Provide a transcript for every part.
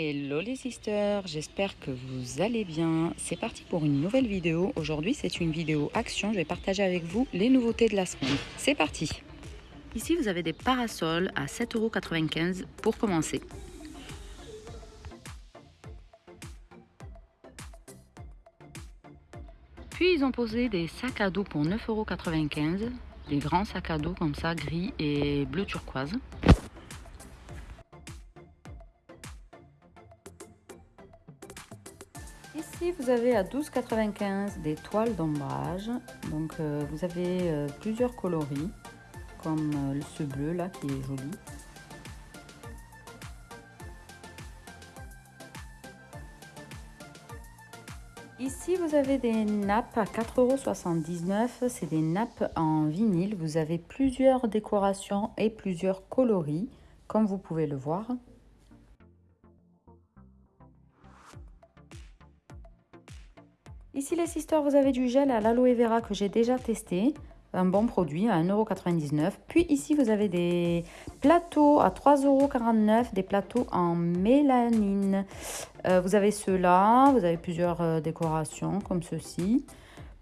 Hello les sisters, j'espère que vous allez bien. C'est parti pour une nouvelle vidéo. Aujourd'hui c'est une vidéo action, je vais partager avec vous les nouveautés de la semaine. C'est parti Ici vous avez des parasols à 7,95€ pour commencer. Puis ils ont posé des sacs à dos pour 9,95€, des grands sacs à dos comme ça, gris et bleu turquoise. Vous avez à 12,95 des toiles d'ombrage. Donc, euh, vous avez euh, plusieurs coloris, comme euh, ce bleu là qui est joli. Ici, vous avez des nappes à 4,79€. C'est des nappes en vinyle. Vous avez plusieurs décorations et plusieurs coloris, comme vous pouvez le voir. Ici les sisters, vous avez du gel à l'aloe vera que j'ai déjà testé. Un bon produit à 1,99€. Puis ici, vous avez des plateaux à 3,49€, des plateaux en mélanine. Euh, vous avez ceux-là, vous avez plusieurs euh, décorations comme ceci.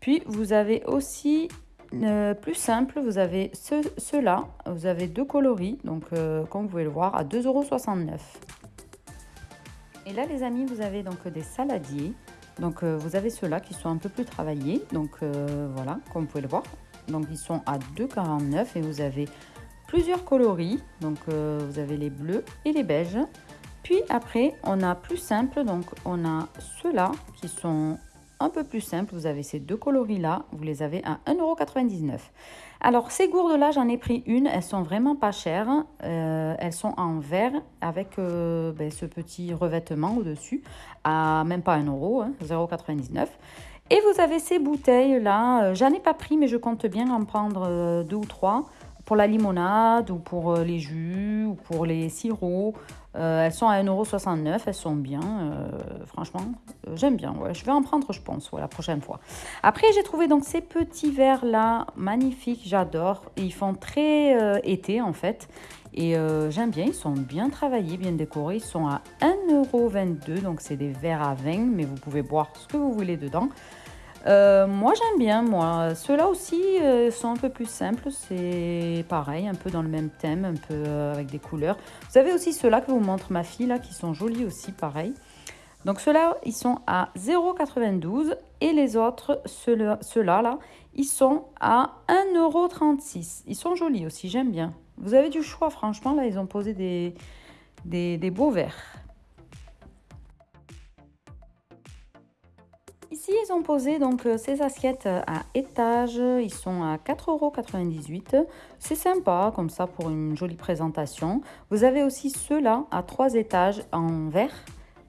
Puis vous avez aussi euh, plus simple, vous avez ceux-là, vous avez deux coloris, donc comme vous pouvez le voir, à 2,69€. Et là les amis, vous avez donc des saladiers. Donc euh, vous avez ceux-là qui sont un peu plus travaillés. Donc euh, voilà, comme vous pouvez le voir. Donc ils sont à 2,49 et vous avez plusieurs coloris. Donc euh, vous avez les bleus et les beiges. Puis après, on a plus simple. Donc on a ceux-là qui sont un peu plus simples. Vous avez ces deux coloris-là. Vous les avez à 1,99€. Alors, ces gourdes-là, j'en ai pris une. Elles sont vraiment pas chères. Euh, elles sont en verre avec euh, ben, ce petit revêtement au-dessus à même pas 1 euro, 0,99 hein, Et vous avez ces bouteilles-là. Euh, j'en ai pas pris, mais je compte bien en prendre deux ou trois pour la limonade ou pour les jus ou pour les sirops. Elles sont à 1,69€, elles sont bien, franchement, j'aime bien. Ouais. Je vais en prendre, je pense, la prochaine fois. Après, j'ai trouvé donc ces petits verres-là, magnifiques, j'adore. Ils font très été, en fait. Et j'aime bien, ils sont bien travaillés, bien décorés. Ils sont à 1,22€, donc c'est des verres à vin, mais vous pouvez boire ce que vous voulez dedans. Euh, moi j'aime bien moi. Ceux-là aussi euh, sont un peu plus simples. C'est pareil, un peu dans le même thème, un peu euh, avec des couleurs. Vous avez aussi ceux-là que vous montre ma fille là, qui sont jolis aussi, pareil. Donc ceux-là, ils sont à 0,92 et les autres, ceux-là, ceux là, ils sont à 1,36€. Ils sont jolis aussi, j'aime bien. Vous avez du choix, franchement, là, ils ont posé des, des, des beaux verres. Ici, ils ont posé donc euh, ces assiettes euh, à étage. Ils sont à 4,98€. C'est sympa comme ça pour une jolie présentation. Vous avez aussi ceux-là à trois étages en verre.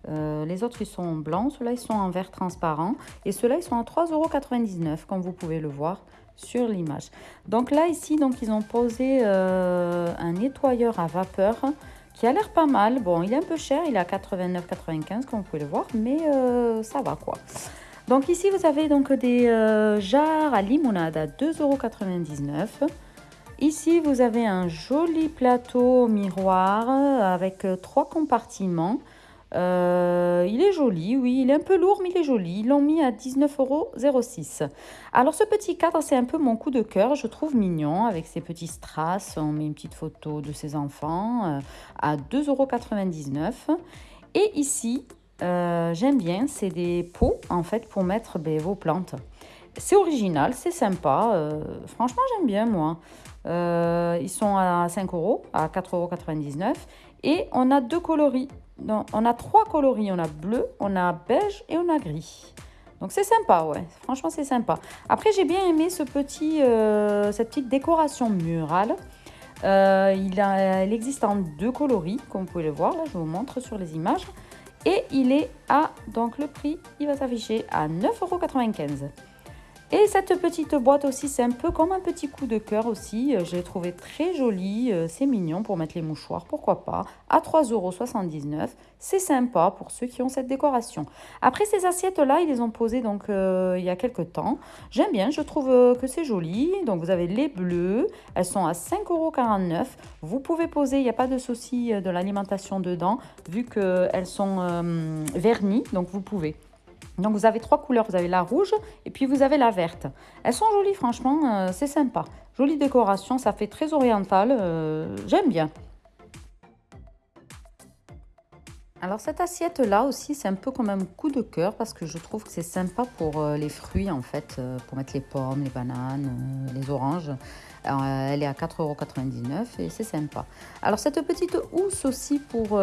Euh, les autres, ils sont blancs. Ceux-là, ils sont en verre transparent. Et ceux-là, ils sont à 3,99€ comme vous pouvez le voir sur l'image. Donc là, ici, donc ils ont posé un nettoyeur à vapeur qui a l'air pas mal. Bon, il est un peu cher, il est à 89,95 comme vous pouvez le voir, mais ça va quoi. Donc ici, vous avez donc des euh, jarres à limonade à 2,99€. Ici, vous avez un joli plateau miroir avec euh, trois compartiments. Euh, il est joli, oui, il est un peu lourd, mais il est joli. Ils l'ont mis à 19,06€. Alors, ce petit cadre, c'est un peu mon coup de cœur. Je trouve mignon avec ses petits strass. On met une petite photo de ses enfants à 2,99€. Et ici, euh, j'aime bien, c'est des pots en fait pour mettre ben, vos plantes. C'est original, c'est sympa. Euh, franchement, j'aime bien moi. Euh, ils sont à 5 euros, à 4,99 euros. Et on a deux coloris. on a trois coloris. On a bleu, on a beige et on a gris. Donc c'est sympa, ouais. Franchement, c'est sympa. Après, j'ai bien aimé ce petit, cette petite décoration murale. il, il, existe en deux coloris, comme vous pouvez le voir. Là, je vous montre sur les images. Et il est à, donc le prix, il va s'afficher à 9,95€. Et cette petite boîte aussi, c'est un peu comme un petit coup de cœur aussi. Euh, j'ai trouvé très joli, euh, c'est mignon pour mettre les mouchoirs, pourquoi pas. À 3,79€, c'est sympa pour ceux qui ont cette décoration. Après ces assiettes-là, ils les ont posées donc euh, il y a quelques temps. J'aime bien, je trouve que c'est joli. Donc vous avez les bleus, elles sont à 5,49€. Vous pouvez poser, il n'y a pas de souci de l'alimentation dedans, vu qu'elles sont vernies, donc vous pouvez. Donc vous avez trois couleurs, vous avez la rouge et puis vous avez la verte. Elles sont jolies franchement, euh, c'est sympa. Jolie décoration, ça fait très oriental, euh, j'aime bien. Alors cette assiette là aussi c'est un peu comme un coup de cœur parce que je trouve que c'est sympa pour euh, les fruits en fait, pour mettre les pommes, les bananes, les oranges. elle est à 4,99€ et c'est sympa. Alors cette petite housse aussi pour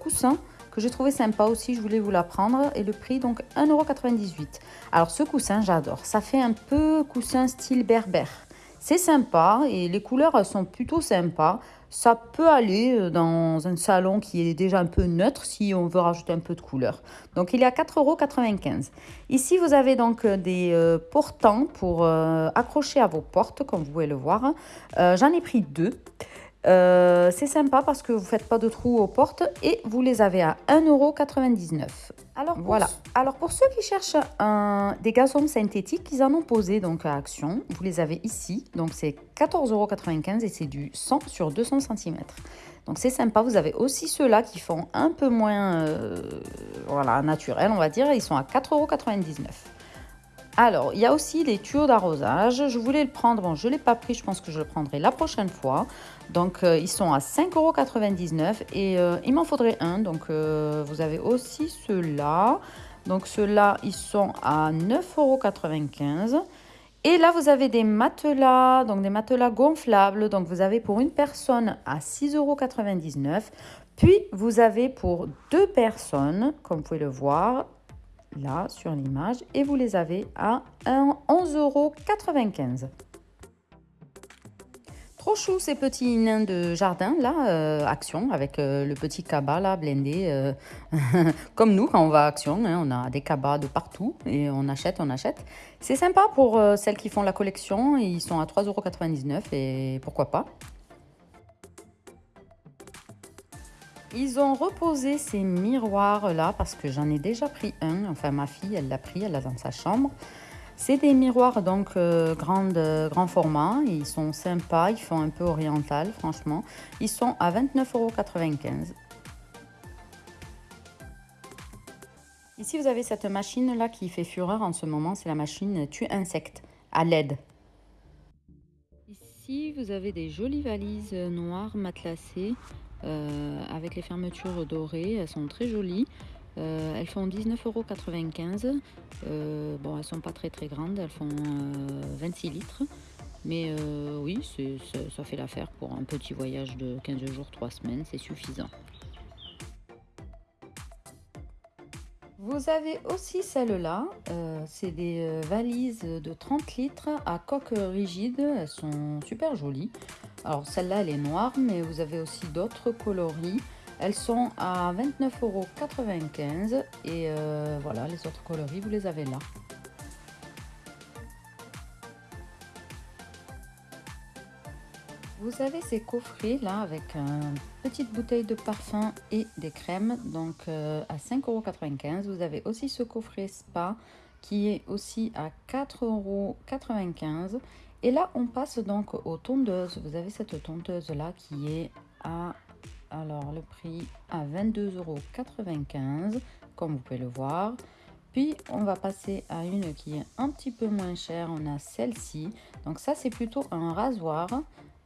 coussin, que j'ai trouvé sympa aussi, je voulais vous la prendre. Et le prix, donc 1,98€. Alors ce coussin, j'adore. Ça fait un peu coussin style berbère. C'est sympa et les couleurs sont plutôt sympas. Ça peut aller euh, dans un salon qui est déjà un peu neutre si on veut rajouter un peu de couleur. Donc il est à 4,95€. Ici vous avez donc euh, des euh, portants pour accrocher à vos portes comme vous pouvez le voir. J'en ai pris deux. Euh, c'est sympa parce que vous ne faites pas de trous aux portes et vous les avez à 1,99€. Alors voilà. Alors pour ceux qui cherchent un, des gazons synthétiques, ils en ont posé donc à Action. Vous les avez ici. Donc c'est 14,95€ et c'est du 100 sur 200 cm. Donc c'est sympa. Vous avez aussi ceux-là qui font un peu moins euh, voilà, naturel, on va dire. Ils sont à 4,99€. Alors, il y a aussi les tuyaux d'arrosage. Je voulais le prendre, bon, je ne l'ai pas pris, je pense que je le prendrai la prochaine fois. Donc, euh, ils sont à 5,99€ et euh, il m'en faudrait un. Donc, euh, vous avez aussi ceux-là. Donc, ceux-là, ils sont à 9,95€. Et là, vous avez des matelas, donc des matelas gonflables. Donc, vous avez pour une personne à 6,99€. Puis, vous avez pour deux personnes, comme vous pouvez le voir, là sur l'image et vous les avez à 11,95 euros. Trop chou ces petits nains de jardin là, euh, Action, avec euh, le petit cabas là, blindé. Euh, comme nous quand on va à Action, hein, on a des cabas de partout et on achète, on achète. C'est sympa pour celles qui font la collection, ils sont à 3,99€ et pourquoi pas. Ils ont reposé ces miroirs là parce que j'en ai déjà pris un. Enfin, ma fille, elle l'a pris, elle l'a dans sa chambre. C'est des miroirs donc euh, grand format. Ils sont sympas, ils font un peu oriental, franchement. Ils sont à 29,95€. Ici, vous avez cette machine là qui fait fureur en ce moment. C'est la machine tue insectes à LED. Ici, vous avez des jolies valises noires matelassées euh, avec les fermetures dorées. Elles sont très jolies. Euh, elles font 19,95€. Euh, bon, elles sont pas très très grandes, elles font 26 litres. Mais oui, ça fait l'affaire pour un petit voyage de 15 jours, 3 semaines, c'est suffisant. Vous avez aussi celle-là, c'est des valises de 30 litres à coque rigide, elles sont super jolies. Alors celle-là, elle est noire, mais vous avez aussi d'autres coloris. Elles sont à 29,95€ et euh, voilà, les autres coloris, vous les avez là. Vous avez ces coffrets là avec une petite bouteille de parfum et des crèmes, donc euh, à 5,95€. Vous avez aussi ce coffret spa qui est aussi à 4,95€ et là, on passe donc aux tondeuses. Vous avez cette tondeuse là qui est à alors le prix à 22,95 euros comme vous pouvez le voir. Puis on va passer à une qui est un petit peu moins chère. On a celle-ci. Donc ça c'est plutôt un rasoir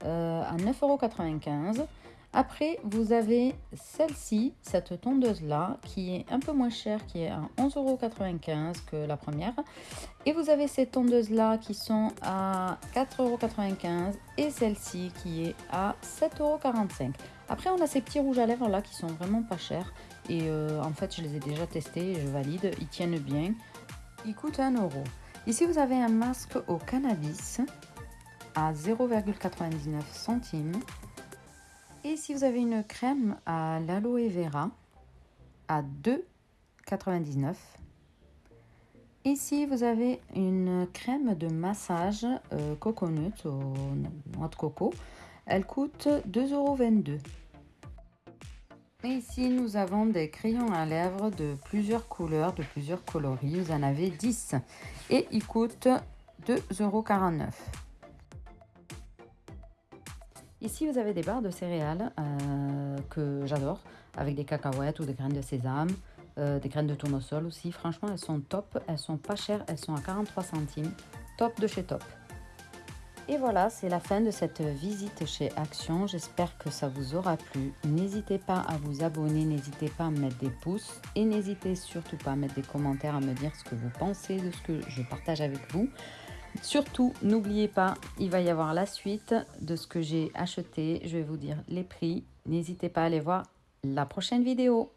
euh, à 9,95 euros. Après, vous avez celle-ci, cette tondeuse-là, qui est un peu moins chère, qui est à 11,95€ que la première. Et vous avez ces tondeuses-là qui sont à 4,95€ et celle-ci qui est à 7,45€. Après, on a ces petits rouges à lèvres là qui sont vraiment pas chers. Et euh, en fait, je les ai déjà testés et je valide. Ils tiennent bien. Ils coûtent 1€. Ici, vous avez un masque au cannabis à 0,99 centimes. Et si vous avez une crème à l'aloe vera à 2,99. Ici, vous avez une crème de massage euh, coconut au noix de coco. Elle coûte 2,22 euros. Et ici, nous avons des crayons à lèvres de plusieurs couleurs, de plusieurs coloris. Vous en avez 10 et ils coûtent 2,49 euros. Ici, vous avez des barres de céréales euh, que j'adore, avec des cacahuètes ou des graines de sésame, euh, des graines de tournesol aussi. Franchement, elles sont top, elles sont pas chères, elles sont à 43 centimes. Top de chez Top. Et voilà, c'est la fin de cette visite chez Action. J'espère que ça vous aura plu. N'hésitez pas à vous abonner, n'hésitez pas à mettre des pouces et n'hésitez surtout pas à mettre des commentaires, à me dire ce que vous pensez de ce que je partage avec vous. Surtout, n'oubliez pas, il va y avoir la suite de ce que j'ai acheté. Je vais vous dire les prix. N'hésitez pas à aller voir la prochaine vidéo.